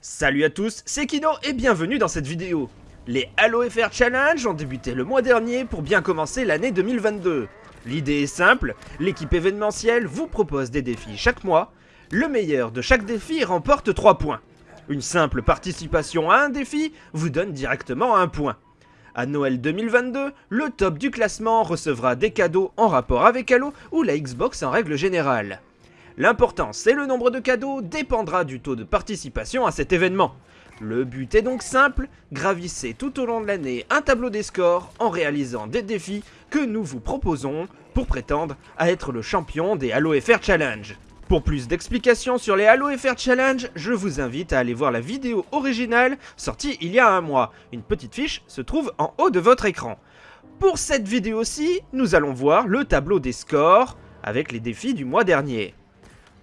Salut à tous, c'est Kino et bienvenue dans cette vidéo. Les Halo FR Challenge ont débuté le mois dernier pour bien commencer l'année 2022. L'idée est simple, l'équipe événementielle vous propose des défis chaque mois. Le meilleur de chaque défi remporte 3 points. Une simple participation à un défi vous donne directement un point. À Noël 2022, le top du classement recevra des cadeaux en rapport avec Halo ou la Xbox en règle générale. L'importance et le nombre de cadeaux dépendra du taux de participation à cet événement. Le but est donc simple, gravissez tout au long de l'année un tableau des scores en réalisant des défis que nous vous proposons pour prétendre à être le champion des Halo FR Challenge. Pour plus d'explications sur les Halo FR Challenge, je vous invite à aller voir la vidéo originale sortie il y a un mois. Une petite fiche se trouve en haut de votre écran. Pour cette vidéo-ci, nous allons voir le tableau des scores avec les défis du mois dernier.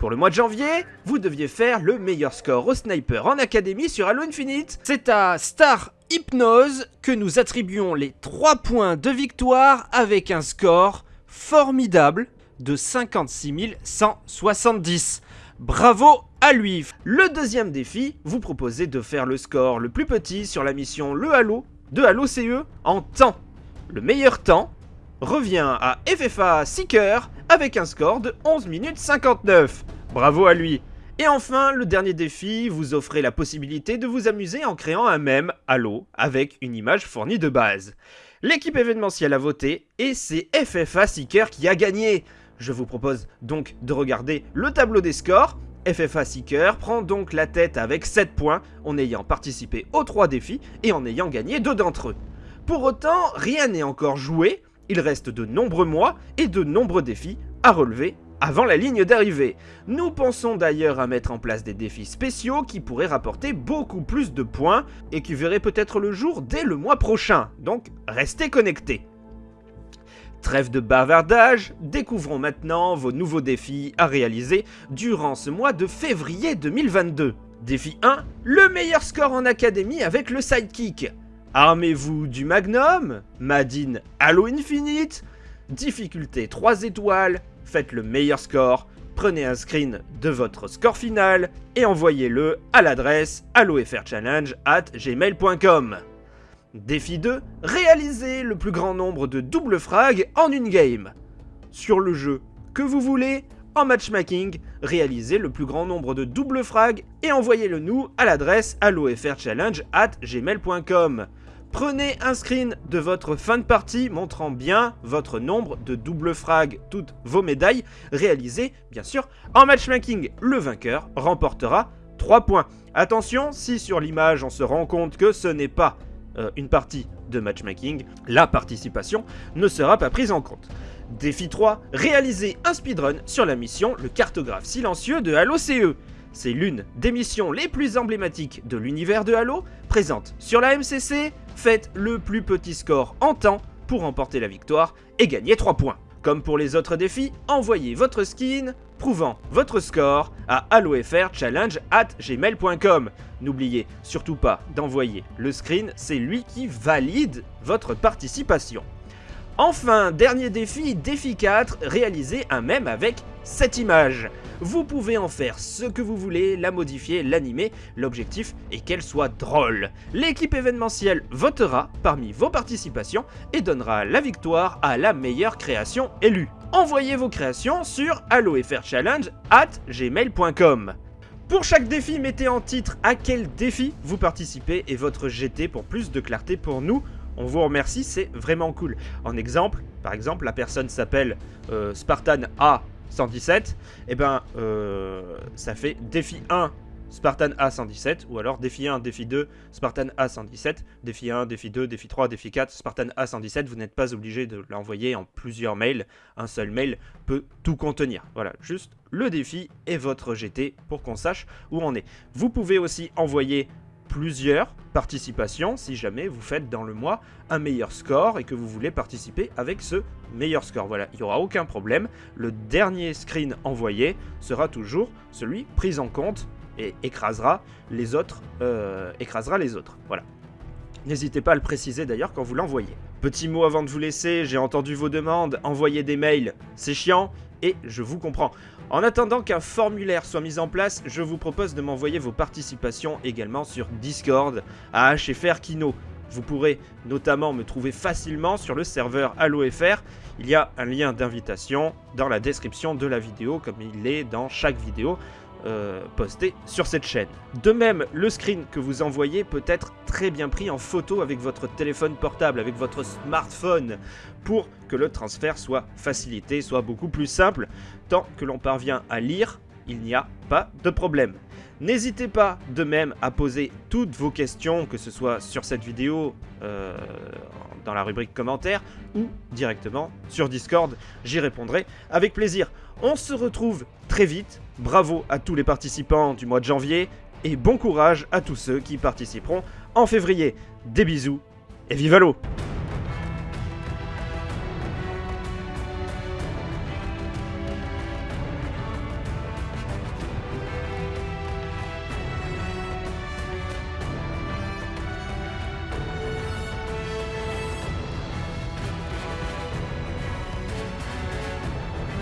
Pour le mois de janvier, vous deviez faire le meilleur score au sniper en académie sur Halo Infinite. C'est à Star Hypnose que nous attribuons les 3 points de victoire avec un score formidable de 56 170. Bravo à lui Le deuxième défi, vous proposez de faire le score le plus petit sur la mission Le Halo de Halo CE en temps. Le meilleur temps revient à FFA Seeker avec un score de 11 minutes 59. Bravo à lui et enfin, le dernier défi, vous offrez la possibilité de vous amuser en créant un mème Halo avec une image fournie de base. L'équipe événementielle a voté et c'est FFA Seeker qui a gagné. Je vous propose donc de regarder le tableau des scores. FFA Seeker prend donc la tête avec 7 points en ayant participé aux 3 défis et en ayant gagné 2 d'entre eux. Pour autant, rien n'est encore joué, il reste de nombreux mois et de nombreux défis à relever avant la ligne d'arrivée. Nous pensons d'ailleurs à mettre en place des défis spéciaux qui pourraient rapporter beaucoup plus de points et qui verraient peut-être le jour dès le mois prochain, donc restez connectés. Trêve de bavardage, découvrons maintenant vos nouveaux défis à réaliser durant ce mois de février 2022. Défi 1, le meilleur score en académie avec le sidekick. Armez-vous du Magnum, Madine Halo Infinite, difficulté 3 étoiles, faites le meilleur score, prenez un screen de votre score final et envoyez-le à l'adresse gmail.com. Défi 2, réalisez le plus grand nombre de double frags en une game. Sur le jeu que vous voulez, en matchmaking, réalisez le plus grand nombre de double frags et envoyez-le nous à l'adresse hallofrchallenge at gmail.com. Prenez un screen de votre fin de partie montrant bien votre nombre de double frag, toutes vos médailles réalisées, bien sûr, en matchmaking. Le vainqueur remportera 3 points. Attention, si sur l'image on se rend compte que ce n'est pas euh, une partie de matchmaking, la participation ne sera pas prise en compte. Défi 3, réaliser un speedrun sur la mission Le cartographe silencieux de Halo CE. C'est l'une des missions les plus emblématiques de l'univers de Halo, présente sur la MCC, faites le plus petit score en temps pour remporter la victoire et gagner 3 points. Comme pour les autres défis, envoyez votre skin prouvant votre score à gmail.com N'oubliez surtout pas d'envoyer le screen, c'est lui qui valide votre participation. Enfin, dernier défi, défi 4, réaliser un mème avec cette image. Vous pouvez en faire ce que vous voulez, la modifier, l'animer, l'objectif est qu'elle soit drôle. L'équipe événementielle votera parmi vos participations et donnera la victoire à la meilleure création élue. Envoyez vos créations sur hallofrchallenge at gmail.com. Pour chaque défi, mettez en titre à quel défi vous participez et votre GT pour plus de clarté pour nous on vous remercie, c'est vraiment cool. En exemple, par exemple, la personne s'appelle euh, Spartan A117, et ben euh, ça fait défi 1 Spartan A117, ou alors défi 1, défi 2, Spartan A117, défi 1, défi 2, défi 3, défi 4, Spartan A117, vous n'êtes pas obligé de l'envoyer en plusieurs mails, un seul mail peut tout contenir. Voilà, juste le défi et votre GT pour qu'on sache où on est. Vous pouvez aussi envoyer plusieurs participations si jamais vous faites dans le mois un meilleur score et que vous voulez participer avec ce meilleur score. Voilà, il n'y aura aucun problème. Le dernier screen envoyé sera toujours celui pris en compte et écrasera les autres. Euh, écrasera les autres. Voilà. N'hésitez pas à le préciser d'ailleurs quand vous l'envoyez. Petit mot avant de vous laisser, j'ai entendu vos demandes, envoyer des mails, c'est chiant, et je vous comprends. En attendant qu'un formulaire soit mis en place, je vous propose de m'envoyer vos participations également sur Discord à HFR Kino. Vous pourrez notamment me trouver facilement sur le serveur HalloFR. Il y a un lien d'invitation dans la description de la vidéo, comme il est dans chaque vidéo euh, postée sur cette chaîne. De même, le screen que vous envoyez peut être très bien pris en photo avec votre téléphone portable, avec votre smartphone, pour que le transfert soit facilité, soit beaucoup plus simple. Tant que l'on parvient à lire, il n'y a pas de problème. N'hésitez pas de même à poser toutes vos questions, que ce soit sur cette vidéo, euh, dans la rubrique commentaires, ou directement sur Discord, j'y répondrai avec plaisir. On se retrouve très vite, bravo à tous les participants du mois de janvier, et bon courage à tous ceux qui participeront en février. Des bisous, et vive l'eau